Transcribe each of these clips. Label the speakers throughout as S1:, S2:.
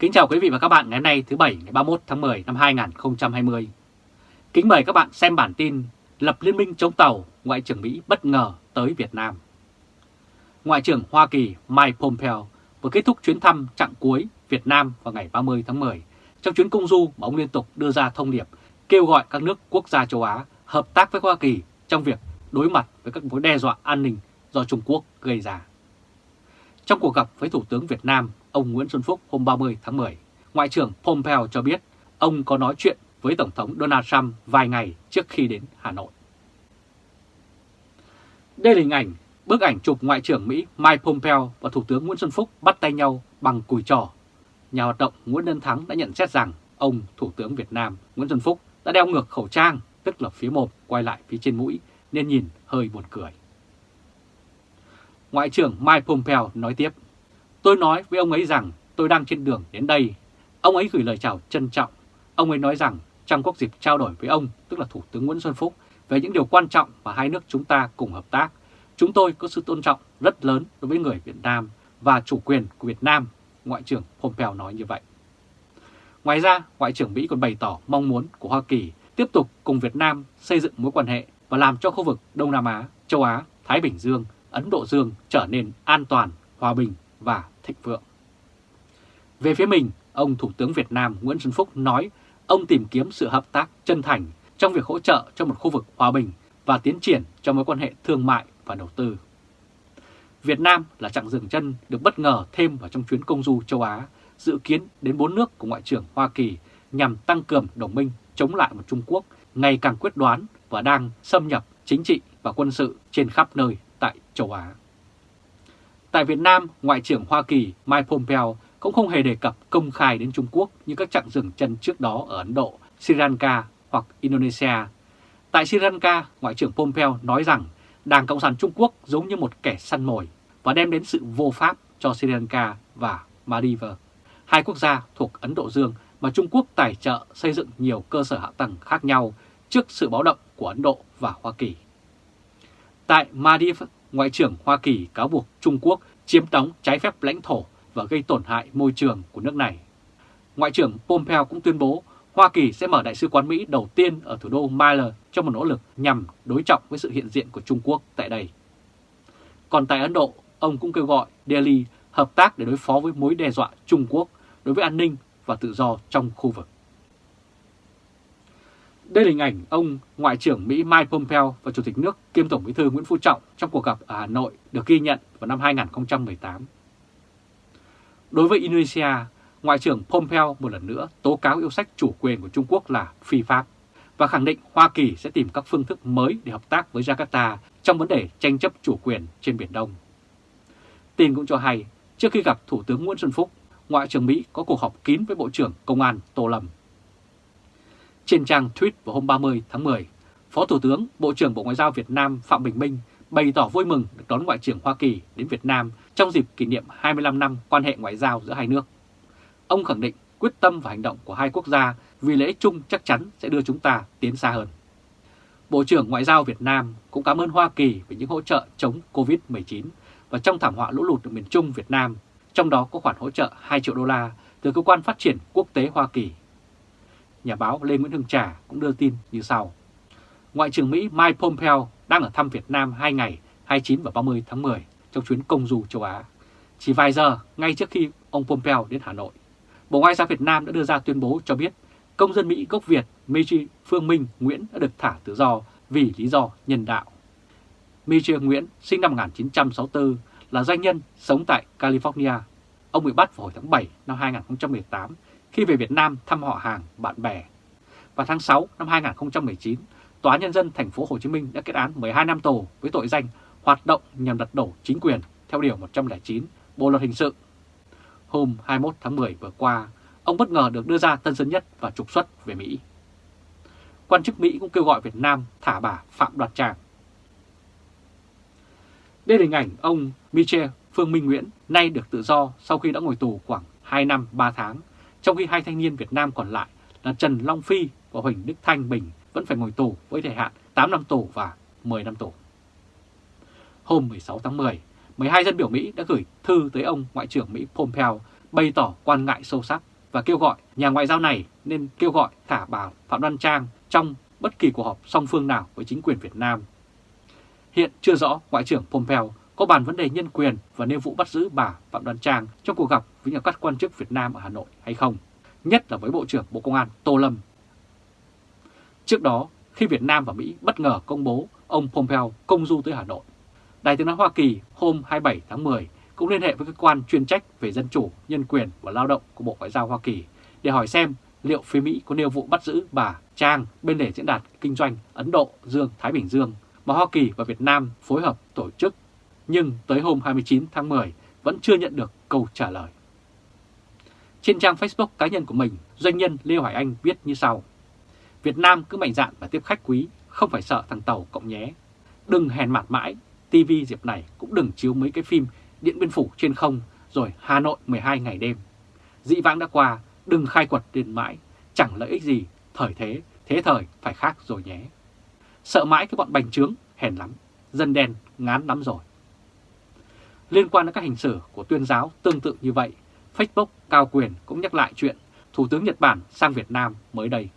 S1: Kính chào quý vị và các bạn ngày hôm nay thứ Bảy ngày 31 tháng 10 năm 2020. Kính mời các bạn xem bản tin Lập Liên minh chống tàu, Ngoại trưởng Mỹ bất ngờ tới Việt Nam. Ngoại trưởng Hoa Kỳ Mike Pompeo vừa kết thúc chuyến thăm chặng cuối Việt Nam vào ngày 30 tháng 10 trong chuyến công du mà ông liên tục đưa ra thông điệp kêu gọi các nước quốc gia châu Á hợp tác với Hoa Kỳ trong việc đối mặt với các mối đe dọa an ninh do Trung Quốc gây ra. Trong cuộc gặp với Thủ tướng Việt Nam, ông Nguyễn Xuân Phúc hôm 30 tháng 10, Ngoại trưởng Pompeo cho biết ông có nói chuyện với Tổng thống Donald Trump vài ngày trước khi đến Hà Nội. Đây là hình ảnh, bức ảnh chụp Ngoại trưởng Mỹ Mike Pompeo và Thủ tướng Nguyễn Xuân Phúc bắt tay nhau bằng cùi trò. Nhà hoạt động Nguyễn Nhân Thắng đã nhận xét rằng ông Thủ tướng Việt Nam Nguyễn Xuân Phúc đã đeo ngược khẩu trang, tức là phía mồm quay lại phía trên mũi, nên nhìn hơi buồn cười. Ngoại trưởng Mike Pompeo nói tiếp, Tôi nói với ông ấy rằng tôi đang trên đường đến đây. Ông ấy gửi lời chào trân trọng. Ông ấy nói rằng trong các dịp trao đổi với ông, tức là Thủ tướng Nguyễn Xuân Phúc, về những điều quan trọng mà hai nước chúng ta cùng hợp tác, chúng tôi có sự tôn trọng rất lớn đối với người Việt Nam và chủ quyền của Việt Nam, Ngoại trưởng Pompeo nói như vậy. Ngoài ra, Ngoại trưởng Mỹ còn bày tỏ mong muốn của Hoa Kỳ tiếp tục cùng Việt Nam xây dựng mối quan hệ và làm cho khu vực Đông Nam Á, châu Á, Thái Bình Dương, Ấn Độ Dương trở nên an toàn, hòa bình và thịnh vượng. Về phía mình, ông Thủ tướng Việt Nam Nguyễn Xuân Phúc nói ông tìm kiếm sự hợp tác chân thành trong việc hỗ trợ cho một khu vực hòa bình và tiến triển trong mối quan hệ thương mại và đầu tư. Việt Nam là chặng dừng chân được bất ngờ thêm vào trong chuyến công du châu Á, dự kiến đến bốn nước của Ngoại trưởng Hoa Kỳ nhằm tăng cường đồng minh chống lại một Trung Quốc ngày càng quyết đoán và đang xâm nhập chính trị và quân sự trên khắp nơi tại châu Á. Tại Việt Nam, Ngoại trưởng Hoa Kỳ Mike Pompeo cũng không hề đề cập công khai đến Trung Quốc như các chặng dừng chân trước đó ở Ấn Độ, Sri Lanka hoặc Indonesia. Tại Sri Lanka, Ngoại trưởng Pompeo nói rằng Đảng Cộng sản Trung Quốc giống như một kẻ săn mồi và đem đến sự vô pháp cho Sri Lanka và Maldives, hai quốc gia thuộc Ấn Độ Dương mà Trung Quốc tài trợ xây dựng nhiều cơ sở hạ tầng khác nhau trước sự báo động của Ấn Độ và Hoa Kỳ. Tại Maldives, Ngoại trưởng Hoa Kỳ cáo buộc Trung Quốc chiếm đóng trái phép lãnh thổ và gây tổn hại môi trường của nước này. Ngoại trưởng Pompeo cũng tuyên bố Hoa Kỳ sẽ mở đại sứ quán Mỹ đầu tiên ở thủ đô Mile trong một nỗ lực nhằm đối trọng với sự hiện diện của Trung Quốc tại đây. Còn tại Ấn Độ, ông cũng kêu gọi Delhi hợp tác để đối phó với mối đe dọa Trung Quốc đối với an ninh và tự do trong khu vực. Đây là hình ảnh ông Ngoại trưởng Mỹ Mike Pompeo và Chủ tịch nước kiêm Tổng bí thư Nguyễn Phú Trọng trong cuộc gặp ở Hà Nội được ghi nhận vào năm 2018. Đối với Indonesia, Ngoại trưởng Pompeo một lần nữa tố cáo yêu sách chủ quyền của Trung Quốc là phi pháp và khẳng định Hoa Kỳ sẽ tìm các phương thức mới để hợp tác với Jakarta trong vấn đề tranh chấp chủ quyền trên Biển Đông. Tin cũng cho hay, trước khi gặp Thủ tướng Nguyễn Xuân Phúc, Ngoại trưởng Mỹ có cuộc họp kín với Bộ trưởng Công an Tô Lâm. Trên trang tweet vào hôm 30 tháng 10, Phó Thủ tướng Bộ trưởng Bộ Ngoại giao Việt Nam Phạm Bình Minh bày tỏ vui mừng được đón Ngoại trưởng Hoa Kỳ đến Việt Nam trong dịp kỷ niệm 25 năm quan hệ ngoại giao giữa hai nước. Ông khẳng định quyết tâm và hành động của hai quốc gia vì lễ chung chắc chắn sẽ đưa chúng ta tiến xa hơn. Bộ trưởng Ngoại giao Việt Nam cũng cảm ơn Hoa Kỳ về những hỗ trợ chống Covid-19 và trong thảm họa lũ lụt ở miền Trung Việt Nam, trong đó có khoản hỗ trợ 2 triệu đô la từ Cơ quan Phát triển Quốc tế Hoa Kỳ. Nhà báo Lê Nguyễn Hưng Trà cũng đưa tin như sau. Ngoại trưởng Mỹ Mike Pompeo đang ở thăm Việt Nam 2 ngày 29 và 30 tháng 10 trong chuyến công du châu Á. Chỉ vài giờ ngay trước khi ông Pompeo đến Hà Nội, Bộ Ngoại giao Việt Nam đã đưa ra tuyên bố cho biết công dân Mỹ gốc Việt Michi Phương Minh Nguyễn đã được thả tự do vì lý do nhân đạo. Michi Nguyễn sinh năm 1964 là doanh nhân sống tại California. Ông bị bắt vào hồi tháng 7 năm 2018 khi về Việt Nam thăm họ hàng, bạn bè. Vào tháng 6 năm 2019, Tòa Nhân dân thành phố Hồ Chí Minh đã kết án 12 năm tù với tội danh hoạt động nhằm đặt đổ chính quyền theo Điều 109 Bộ Luật Hình sự. Hôm 21 tháng 10 vừa qua, ông bất ngờ được đưa ra tân dân nhất và trục xuất về Mỹ. Quan chức Mỹ cũng kêu gọi Việt Nam thả bà Phạm Đoạt Tràng. Đây là hình ảnh ông Michel Phương Minh Nguyễn nay được tự do sau khi đã ngồi tù khoảng 2 năm 3 tháng, trong khi hai thanh niên Việt Nam còn lại là Trần Long Phi và Huỳnh Đức Thanh Bình vẫn phải ngồi tù với thời hạn 8 năm tù và 10 năm tù. Hôm 16 tháng 10, 12 dân biểu Mỹ đã gửi thư tới ông Ngoại trưởng Mỹ Pompeo bày tỏ quan ngại sâu sắc và kêu gọi nhà ngoại giao này nên kêu gọi thả bà Phạm Đoan Trang trong bất kỳ cuộc họp song phương nào với chính quyền Việt Nam. Hiện chưa rõ Ngoại trưởng Pompeo có bàn vấn đề nhân quyền và nêu vụ bắt giữ bà Phạm Đoan Trang trong cuộc gặp với các quan chức Việt Nam ở Hà Nội hay không, nhất là với Bộ trưởng Bộ Công an Tô Lâm. Trước đó, khi Việt Nam và Mỹ bất ngờ công bố ông Pompeo công du tới Hà Nội, Đài tiếng nói Hoa Kỳ hôm 27 tháng 10 cũng liên hệ với cơ quan chuyên trách về dân chủ, nhân quyền và lao động của Bộ Ngoại giao Hoa Kỳ để hỏi xem liệu phía Mỹ có nêu vụ bắt giữ bà Trang bên lề diễn đàn kinh doanh Ấn Độ Dương-Thái Bình Dương mà Hoa Kỳ và Việt Nam phối hợp tổ chức, nhưng tới hôm 29 tháng 10 vẫn chưa nhận được câu trả lời. Trên trang Facebook cá nhân của mình, doanh nhân Lê Hoài Anh viết như sau. Việt Nam cứ mạnh dạn và tiếp khách quý, không phải sợ thằng Tàu cộng nhé. Đừng hèn mặt mãi, TV dịp này cũng đừng chiếu mấy cái phim Điện Biên Phủ trên không rồi Hà Nội 12 ngày đêm. Dị vãng đã qua, đừng khai quật đến mãi, chẳng lợi ích gì, thời thế, thế thời phải khác rồi nhé. Sợ mãi cái bọn bành trướng, hèn lắm, dân đen ngán lắm rồi. Liên quan đến các hình xử của tuyên giáo tương tự như vậy, Facebook cao quyền cũng nhắc lại chuyện Thủ tướng Nhật Bản sang Việt Nam mới đây.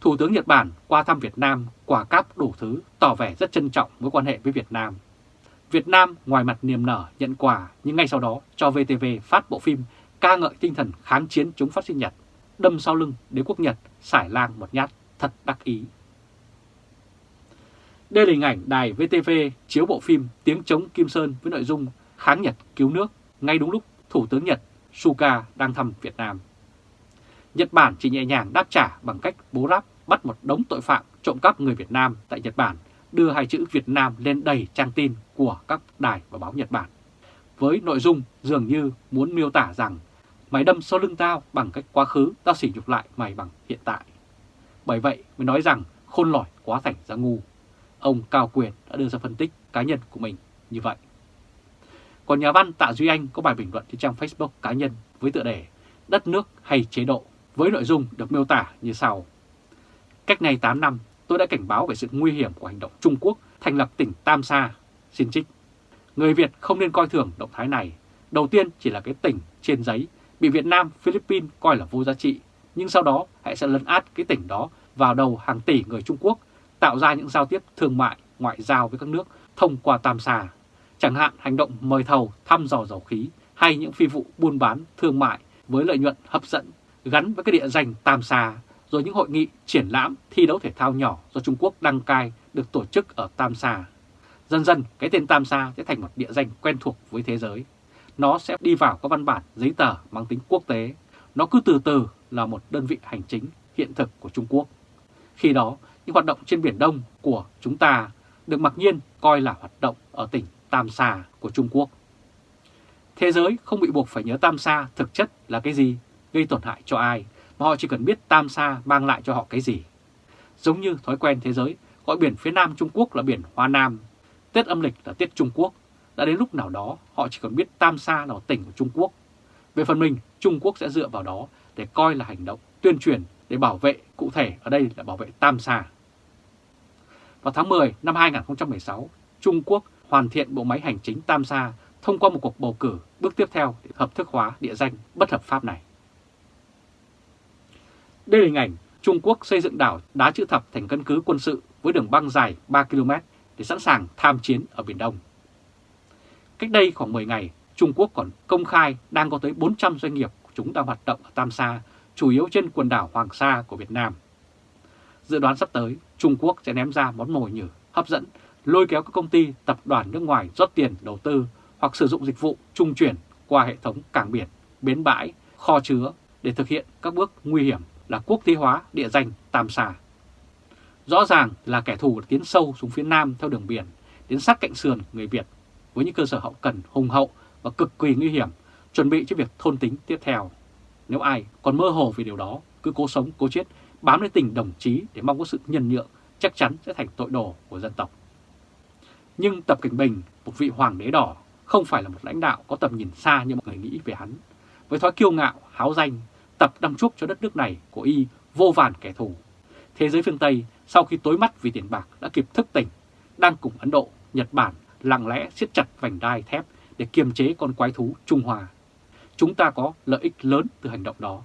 S1: Thủ tướng Nhật Bản qua thăm Việt Nam quà cáp đủ thứ tỏ vẻ rất trân trọng mối quan hệ với Việt Nam. Việt Nam ngoài mặt niềm nở nhận quà nhưng ngay sau đó cho VTV phát bộ phim ca ngợi tinh thần kháng chiến chống phát sinh Nhật, đâm sau lưng đế quốc Nhật, xải lang một nhát, thật đắc ý. Đây là hình ảnh đài VTV chiếu bộ phim Tiếng chống Kim Sơn với nội dung kháng Nhật cứu nước ngay đúng lúc Thủ tướng Nhật Suga đang thăm Việt Nam. Nhật Bản chỉ nhẹ nhàng đáp trả bằng cách bố ráp bắt một đống tội phạm trộm cắp người Việt Nam tại Nhật Bản, đưa hai chữ Việt Nam lên đầy trang tin của các đài và báo Nhật Bản. Với nội dung dường như muốn miêu tả rằng mày đâm sau lưng tao bằng cách quá khứ, tao sỉ nhục lại mày bằng hiện tại. Bởi vậy mới nói rằng khôn lỏi quá thành ra ngu. Ông Cao Quyền đã đưa ra phân tích cá nhân của mình như vậy. Còn nhà văn Tạ Duy Anh có bài bình luận trên trang Facebook cá nhân với tựa đề Đất nước hay chế độ với nội dung được miêu tả như sau. Cách này 8 năm, tôi đã cảnh báo về sự nguy hiểm của hành động Trung Quốc thành lập tỉnh Tam Sa, xin trích. Người Việt không nên coi thường động thái này. Đầu tiên chỉ là cái tỉnh trên giấy, bị Việt Nam, Philippines coi là vô giá trị, nhưng sau đó hãy sẽ lấn át cái tỉnh đó vào đầu hàng tỷ người Trung Quốc, tạo ra những giao tiếp thương mại, ngoại giao với các nước thông qua Tam Sa. Chẳng hạn hành động mời thầu thăm dò dầu khí hay những phi vụ buôn bán thương mại với lợi nhuận hấp dẫn gắn với cái địa danh Tam Sa, rồi những hội nghị, triển lãm, thi đấu thể thao nhỏ do Trung Quốc đăng cai được tổ chức ở Tam Sa. Dần dần, cái tên Tam Sa sẽ thành một địa danh quen thuộc với thế giới. Nó sẽ đi vào các văn bản giấy tờ mang tính quốc tế. Nó cứ từ từ là một đơn vị hành chính hiện thực của Trung Quốc. Khi đó, những hoạt động trên Biển Đông của chúng ta được mặc nhiên coi là hoạt động ở tỉnh Tam Sa của Trung Quốc. Thế giới không bị buộc phải nhớ Tam Sa thực chất là cái gì gây tổn hại cho ai, mà họ chỉ cần biết Tam Sa mang lại cho họ cái gì. Giống như thói quen thế giới gọi biển phía Nam Trung Quốc là biển Hoa Nam, Tết âm lịch là Tết Trung Quốc, đã đến lúc nào đó họ chỉ cần biết Tam Sa là tỉnh của Trung Quốc. Về phần mình, Trung Quốc sẽ dựa vào đó để coi là hành động tuyên truyền để bảo vệ, cụ thể ở đây là bảo vệ Tam Sa. Vào tháng 10 năm 2016, Trung Quốc hoàn thiện bộ máy hành chính Tam Sa thông qua một cuộc bầu cử bước tiếp theo để hợp thức hóa địa danh bất hợp pháp này. Đây là hình ảnh Trung Quốc xây dựng đảo đá chữ thập thành căn cứ quân sự với đường băng dài 3 km để sẵn sàng tham chiến ở Biển Đông. Cách đây khoảng 10 ngày, Trung Quốc còn công khai đang có tới 400 doanh nghiệp của chúng đang hoạt động ở Tam Sa, chủ yếu trên quần đảo Hoàng Sa của Việt Nam. Dự đoán sắp tới, Trung Quốc sẽ ném ra món mồi nhử hấp dẫn, lôi kéo các công ty tập đoàn nước ngoài rót tiền đầu tư hoặc sử dụng dịch vụ trung chuyển qua hệ thống cảng biển, bến bãi, kho chứa để thực hiện các bước nguy hiểm là quốc tế hóa địa danh Tam Sa. Rõ ràng là kẻ thù tiến sâu xuống phía Nam theo đường biển, đến sát cạnh sườn người Việt với những cơ sở hậu cần hùng hậu và cực kỳ nguy hiểm, chuẩn bị cho việc thôn tính tiếp theo. Nếu ai còn mơ hồ về điều đó, cứ cố sống, cố chết, bám lấy tình đồng chí để mong có sự nhân nhượng, chắc chắn sẽ thành tội đồ của dân tộc. Nhưng Tập Cảnh Bình, một vị hoàng đế đỏ, không phải là một lãnh đạo có tầm nhìn xa như mọi người nghĩ về hắn. Với thói kiêu ngạo, háo danh, Tập đâm chuốc cho đất nước này của y vô vàn kẻ thù. Thế giới phương Tây sau khi tối mắt vì tiền bạc đã kịp thức tỉnh, đang cùng Ấn Độ, Nhật Bản lặng lẽ siết chặt vành đai thép để kiềm chế con quái thú Trung Hoa. chúng ta có lợi ích lớn từ hành động đó.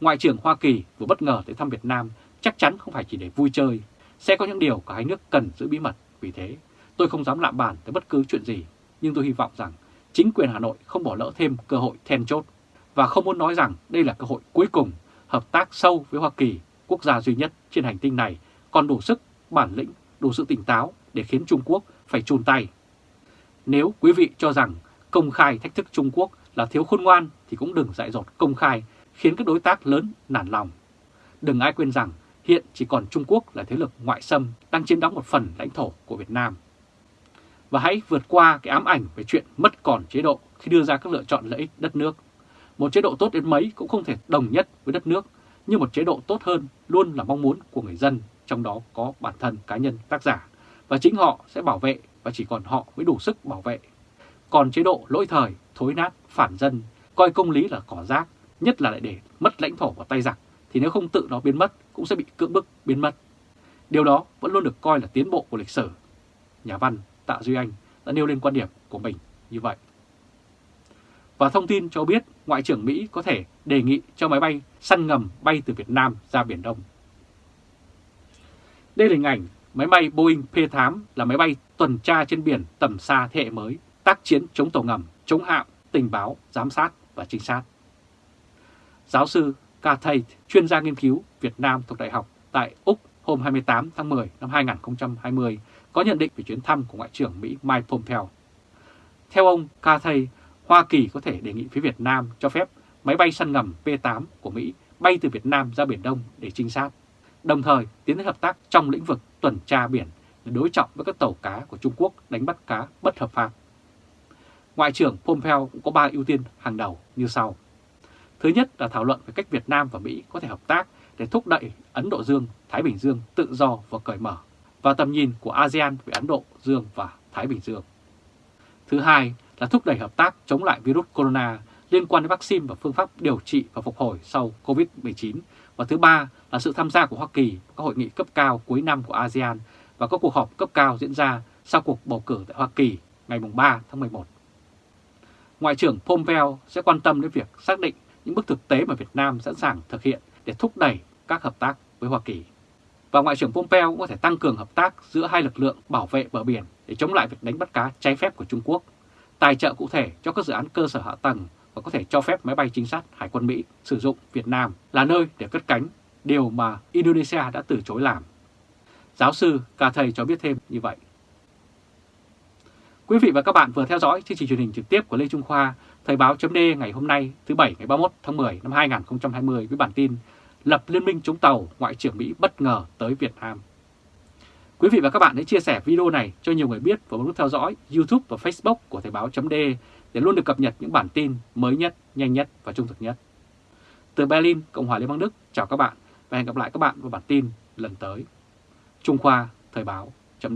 S1: Ngoại trưởng Hoa Kỳ vừa bất ngờ tới thăm Việt Nam chắc chắn không phải chỉ để vui chơi, sẽ có những điều cả hai nước cần giữ bí mật. Vì thế, tôi không dám lạm bản tới bất cứ chuyện gì, nhưng tôi hy vọng rằng chính quyền Hà Nội không bỏ lỡ thêm cơ hội then chốt và không muốn nói rằng đây là cơ hội cuối cùng hợp tác sâu với Hoa Kỳ, quốc gia duy nhất trên hành tinh này còn đủ sức, bản lĩnh, đủ sự tỉnh táo để khiến Trung Quốc phải chùn tay. Nếu quý vị cho rằng công khai thách thức Trung Quốc là thiếu khôn ngoan thì cũng đừng dại dột công khai khiến các đối tác lớn nản lòng. Đừng ai quên rằng hiện chỉ còn Trung Quốc là thế lực ngoại xâm đang chiếm đóng một phần lãnh thổ của Việt Nam. Và hãy vượt qua cái ám ảnh về chuyện mất còn chế độ khi đưa ra các lựa chọn lợi ích đất nước. Một chế độ tốt đến mấy cũng không thể đồng nhất với đất nước, nhưng một chế độ tốt hơn luôn là mong muốn của người dân, trong đó có bản thân cá nhân tác giả, và chính họ sẽ bảo vệ và chỉ còn họ mới đủ sức bảo vệ. Còn chế độ lỗi thời, thối nát, phản dân, coi công lý là cỏ rác, nhất là lại để mất lãnh thổ vào tay giặc, thì nếu không tự nó biến mất cũng sẽ bị cưỡng bức biến mất. Điều đó vẫn luôn được coi là tiến bộ của lịch sử. Nhà văn Tạ Duy Anh đã nêu lên quan điểm của mình như vậy. Và thông tin cho biết Ngoại trưởng Mỹ có thể đề nghị cho máy bay săn ngầm bay từ Việt Nam ra Biển Đông. Đây là hình ảnh máy bay Boeing P-8 là máy bay tuần tra trên biển tầm xa thế hệ mới, tác chiến chống tàu ngầm, chống hạm, tình báo, giám sát và trinh sát. Giáo sư Cathay, chuyên gia nghiên cứu Việt Nam thuộc Đại học tại Úc hôm 28 tháng 10 năm 2020, có nhận định về chuyến thăm của Ngoại trưởng Mỹ Mike Pompeo. Theo ông Cathay, Hoa Kỳ có thể đề nghị phía Việt Nam cho phép máy bay săn ngầm P-8 của Mỹ bay từ Việt Nam ra Biển Đông để trinh sát, đồng thời tiến tới hợp tác trong lĩnh vực tuần tra biển để đối trọng với các tàu cá của Trung Quốc đánh bắt cá bất hợp pháp. Ngoại trưởng Pompeo cũng có ba ưu tiên hàng đầu như sau. Thứ nhất là thảo luận về cách Việt Nam và Mỹ có thể hợp tác để thúc đẩy Ấn Độ Dương, Thái Bình Dương tự do và cởi mở và tầm nhìn của ASEAN về Ấn Độ Dương và Thái Bình Dương. Thứ hai là thúc đẩy hợp tác chống lại virus corona liên quan đến vaccine và phương pháp điều trị và phục hồi sau COVID-19. Và thứ ba là sự tham gia của Hoa Kỳ vào các hội nghị cấp cao cuối năm của ASEAN và các cuộc họp cấp cao diễn ra sau cuộc bầu cử tại Hoa Kỳ ngày 3 tháng 11. Ngoại trưởng Pompeo sẽ quan tâm đến việc xác định những bước thực tế mà Việt Nam sẵn sàng thực hiện để thúc đẩy các hợp tác với Hoa Kỳ. Và Ngoại trưởng Pompeo cũng có thể tăng cường hợp tác giữa hai lực lượng bảo vệ bờ biển để chống lại việc đánh bắt cá trái phép của Trung Quốc, tài trợ cụ thể cho các dự án cơ sở hạ tầng và có thể cho phép máy bay trinh sát Hải quân Mỹ sử dụng Việt Nam là nơi để cất cánh, điều mà Indonesia đã từ chối làm. Giáo sư Cathay cho biết thêm như vậy. Quý vị và các bạn vừa theo dõi chương trình truyền hình trực tiếp của Lê Trung Khoa, Thời báo chấm ngày hôm nay thứ Bảy ngày 31 tháng 10 năm 2020 với bản tin Lập Liên minh chống tàu Ngoại trưởng Mỹ bất ngờ tới Việt Nam. Quý vị và các bạn hãy chia sẻ video này cho nhiều người biết và bấm nút theo dõi YouTube và Facebook của Thời báo chấm để luôn được cập nhật những bản tin mới nhất, nhanh nhất và trung thực nhất. Từ Berlin, Cộng hòa Liên bang Đức, chào các bạn và hẹn gặp lại các bạn vào bản tin lần tới. Trung Khoa Thời báo chấm